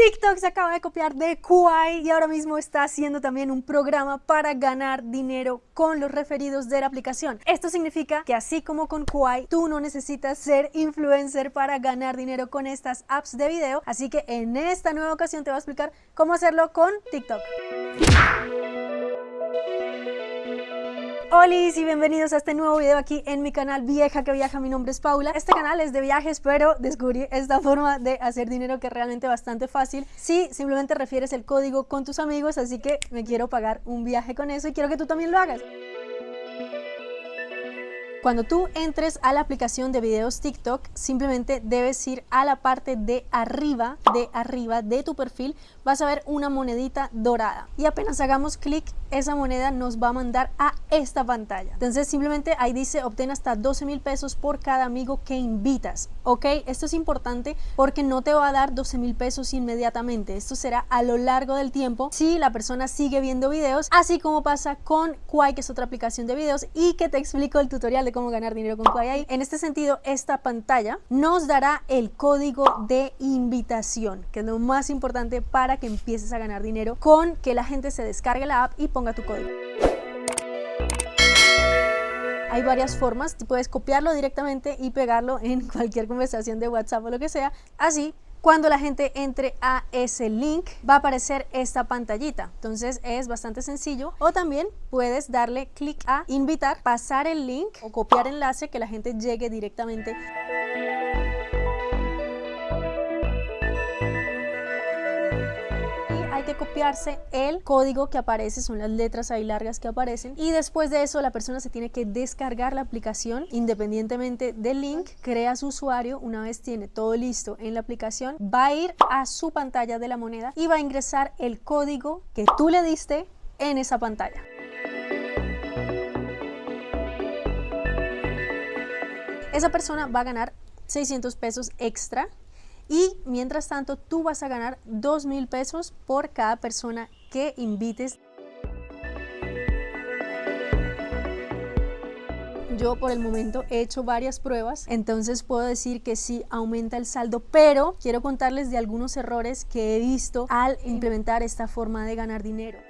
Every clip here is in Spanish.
TikTok se acaba de copiar de Kuai y ahora mismo está haciendo también un programa para ganar dinero con los referidos de la aplicación. Esto significa que así como con Kuai, tú no necesitas ser influencer para ganar dinero con estas apps de video. Así que en esta nueva ocasión te voy a explicar cómo hacerlo con TikTok. Hola y bienvenidos a este nuevo video aquí en mi canal Vieja que Viaja, mi nombre es Paula. Este canal es de viajes, pero descubrí esta forma de hacer dinero que es realmente bastante fácil si simplemente refieres el código con tus amigos, así que me quiero pagar un viaje con eso y quiero que tú también lo hagas. Cuando tú entres a la aplicación de videos TikTok, simplemente debes ir a la parte de arriba, de arriba de tu perfil, vas a ver una monedita dorada. Y apenas hagamos clic, esa moneda nos va a mandar a esta pantalla. Entonces simplemente ahí dice obtén hasta 12 mil pesos por cada amigo que invitas. Ok, esto es importante porque no te va a dar 12 mil pesos inmediatamente. Esto será a lo largo del tiempo si la persona sigue viendo videos, así como pasa con Kwai, que es otra aplicación de videos y que te explico el tutorial cómo ganar dinero con Kwai En este sentido, esta pantalla nos dará el código de invitación, que es lo más importante para que empieces a ganar dinero con que la gente se descargue la app y ponga tu código. Hay varias formas, puedes copiarlo directamente y pegarlo en cualquier conversación de WhatsApp o lo que sea. Así cuando la gente entre a ese link va a aparecer esta pantallita. Entonces es bastante sencillo. O también puedes darle clic a invitar, pasar el link o copiar enlace que la gente llegue directamente copiarse el código que aparece, son las letras ahí largas que aparecen y después de eso la persona se tiene que descargar la aplicación independientemente del link, crea su usuario, una vez tiene todo listo en la aplicación, va a ir a su pantalla de la moneda y va a ingresar el código que tú le diste en esa pantalla. Esa persona va a ganar 600 pesos extra y mientras tanto tú vas a ganar dos mil pesos por cada persona que invites. Yo por el momento he hecho varias pruebas, entonces puedo decir que sí aumenta el saldo, pero quiero contarles de algunos errores que he visto al implementar esta forma de ganar dinero.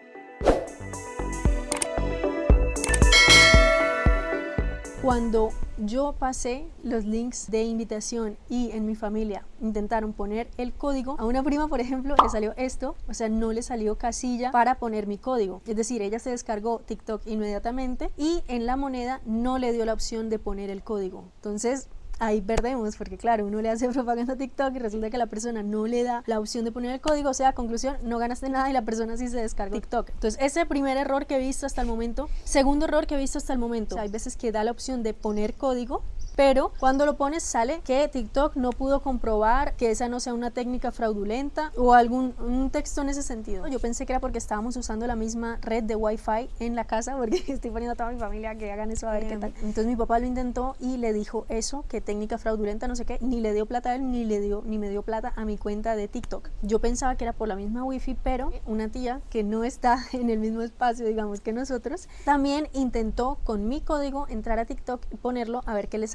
Cuando yo pasé los links de invitación y en mi familia intentaron poner el código, a una prima, por ejemplo, le salió esto, o sea, no le salió casilla para poner mi código. Es decir, ella se descargó TikTok inmediatamente y en la moneda no le dio la opción de poner el código. Entonces, ahí perdemos, porque claro, uno le hace propaganda a TikTok y resulta que la persona no le da la opción de poner el código, o sea, conclusión, no ganaste nada y la persona sí se descarga TikTok. Entonces, ese primer error que he visto hasta el momento. Segundo error que he visto hasta el momento, hay veces que da la opción de poner código, pero cuando lo pones sale que TikTok no pudo comprobar que esa no sea una técnica fraudulenta o algún un texto en ese sentido. Yo pensé que era porque estábamos usando la misma red de Wi-Fi en la casa porque estoy poniendo a toda mi familia que hagan eso a ver qué tal. Entonces mi papá lo intentó y le dijo eso, que técnica fraudulenta, no sé qué, ni le dio plata a él ni le dio ni me dio plata a mi cuenta de TikTok. Yo pensaba que era por la misma Wi-Fi, pero una tía que no está en el mismo espacio, digamos, que nosotros, también intentó con mi código entrar a TikTok y ponerlo a ver qué le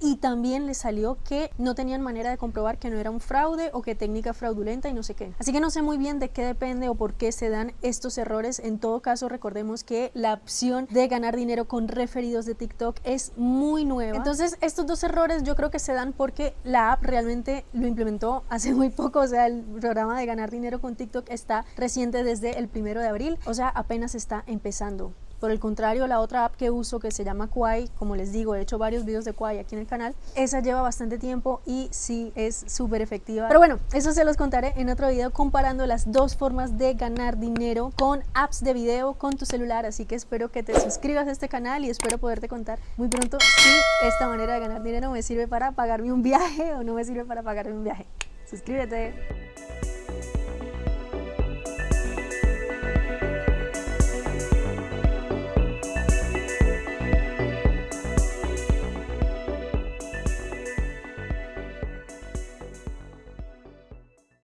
y también le salió que no tenían manera de comprobar que no era un fraude o que técnica fraudulenta y no sé qué. Así que no sé muy bien de qué depende o por qué se dan estos errores. En todo caso, recordemos que la opción de ganar dinero con referidos de TikTok es muy nueva. Entonces, estos dos errores yo creo que se dan porque la app realmente lo implementó hace muy poco. O sea, el programa de ganar dinero con TikTok está reciente desde el primero de abril. O sea, apenas está empezando. Por el contrario, la otra app que uso que se llama Kwai, como les digo, he hecho varios videos de Kwai aquí en el canal, esa lleva bastante tiempo y sí es súper efectiva. Pero bueno, eso se los contaré en otro video comparando las dos formas de ganar dinero con apps de video con tu celular, así que espero que te suscribas a este canal y espero poderte contar muy pronto si esta manera de ganar dinero me sirve para pagarme un viaje o no me sirve para pagarme un viaje. Suscríbete.